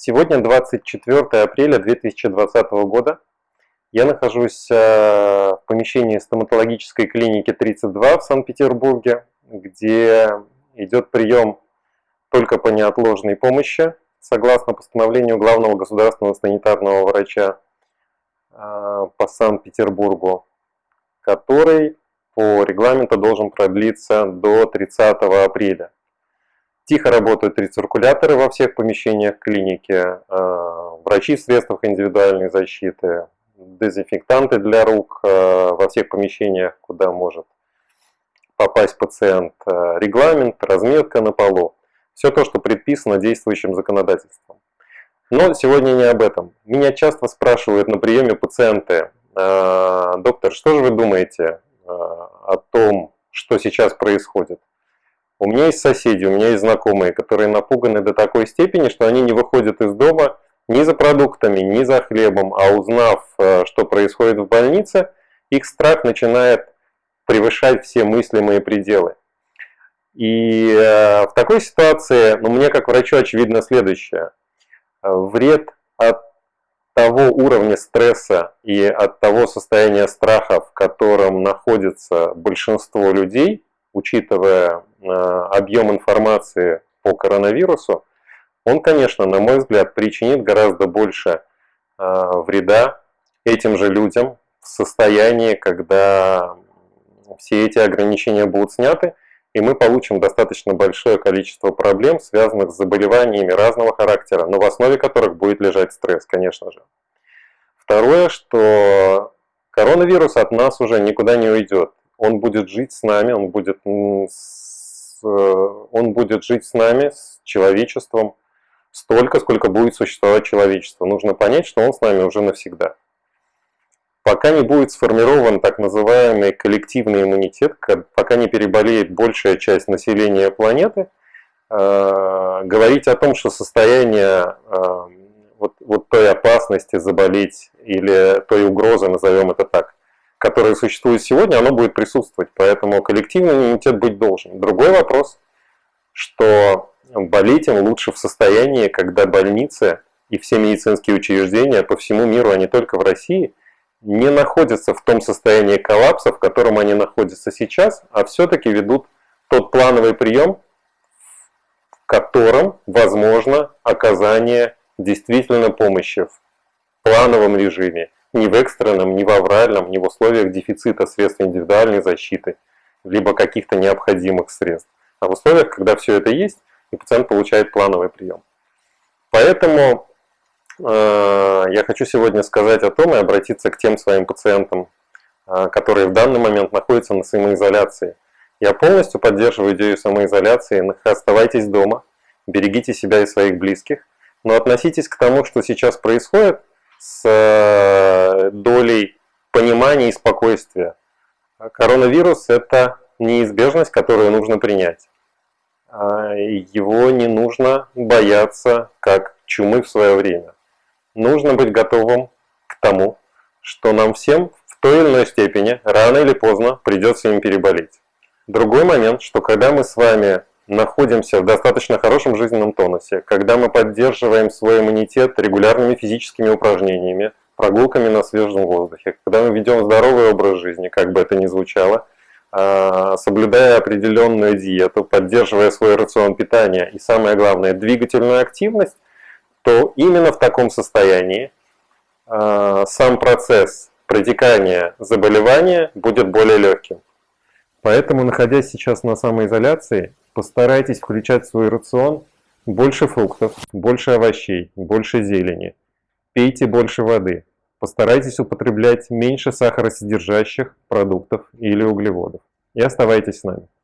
Сегодня 24 апреля 2020 года. Я нахожусь э, в помещении стоматологической клиники 32 в Санкт-Петербурге, где идет прием только по неотложной помощи, согласно постановлению главного государственного санитарного врача э, по Санкт-Петербургу, который по регламенту должен продлиться до 30 апреля. Тихо работают рециркуляторы во всех помещениях клиники, э, врачи в средствах индивидуальной защиты, дезинфектанты для рук э, во всех помещениях, куда может попасть пациент, э, регламент, разметка на полу. Все то, что предписано действующим законодательством. Но сегодня не об этом. Меня часто спрашивают на приеме пациенты, доктор, что же вы думаете о том, что сейчас происходит? У меня есть соседи, у меня есть знакомые, которые напуганы до такой степени, что они не выходят из дома ни за продуктами, ни за хлебом, а узнав, э, что происходит в больнице, их страх начинает превышать все мыслимые пределы. И э, в такой ситуации, ну, мне как врачу очевидно следующее. Вред от того уровня стресса и от того состояния страха, в котором находится большинство людей, учитывая объем информации по коронавирусу, он, конечно, на мой взгляд, причинит гораздо больше э, вреда этим же людям в состоянии, когда все эти ограничения будут сняты, и мы получим достаточно большое количество проблем, связанных с заболеваниями разного характера, но в основе которых будет лежать стресс, конечно же. Второе, что коронавирус от нас уже никуда не уйдет он будет жить с нами, он будет, с, он будет жить с нами, с человечеством, столько, сколько будет существовать человечество. Нужно понять, что он с нами уже навсегда. Пока не будет сформирован так называемый коллективный иммунитет, пока не переболеет большая часть населения планеты, э, говорить о том, что состояние э, вот, вот той опасности заболеть или той угрозы, назовем это так, которое существует сегодня, оно будет присутствовать. Поэтому коллективный иммунитет быть должен. Другой вопрос, что болеть им лучше в состоянии, когда больницы и все медицинские учреждения по всему миру, а не только в России, не находятся в том состоянии коллапса, в котором они находятся сейчас, а все-таки ведут тот плановый прием, в котором возможно оказание действительно помощи в плановом режиме, ни в экстренном, ни в авральном, ни в условиях дефицита средств индивидуальной защиты, либо каких-то необходимых средств, а в условиях, когда все это есть, и пациент получает плановый прием. Поэтому э, я хочу сегодня сказать о том и обратиться к тем своим пациентам, э, которые в данный момент находятся на самоизоляции. Я полностью поддерживаю идею самоизоляции, оставайтесь дома, берегите себя и своих близких, но относитесь к тому, что сейчас происходит, с э, долей понимания и спокойствия. Коронавирус – это неизбежность, которую нужно принять. А, его не нужно бояться, как чумы в свое время. Нужно быть готовым к тому, что нам всем в той или иной степени, рано или поздно, придется им переболеть. Другой момент, что когда мы с вами находимся в достаточно хорошем жизненном тонусе, когда мы поддерживаем свой иммунитет регулярными физическими упражнениями, прогулками на свежем воздухе, когда мы ведем здоровый образ жизни, как бы это ни звучало, а, соблюдая определенную диету, поддерживая свой рацион питания и, самое главное, двигательную активность, то именно в таком состоянии а, сам процесс протекания заболевания будет более легким. Поэтому, находясь сейчас на самоизоляции, Постарайтесь включать в свой рацион больше фруктов, больше овощей, больше зелени. Пейте больше воды. Постарайтесь употреблять меньше сахаросодержащих продуктов или углеводов. И оставайтесь с нами.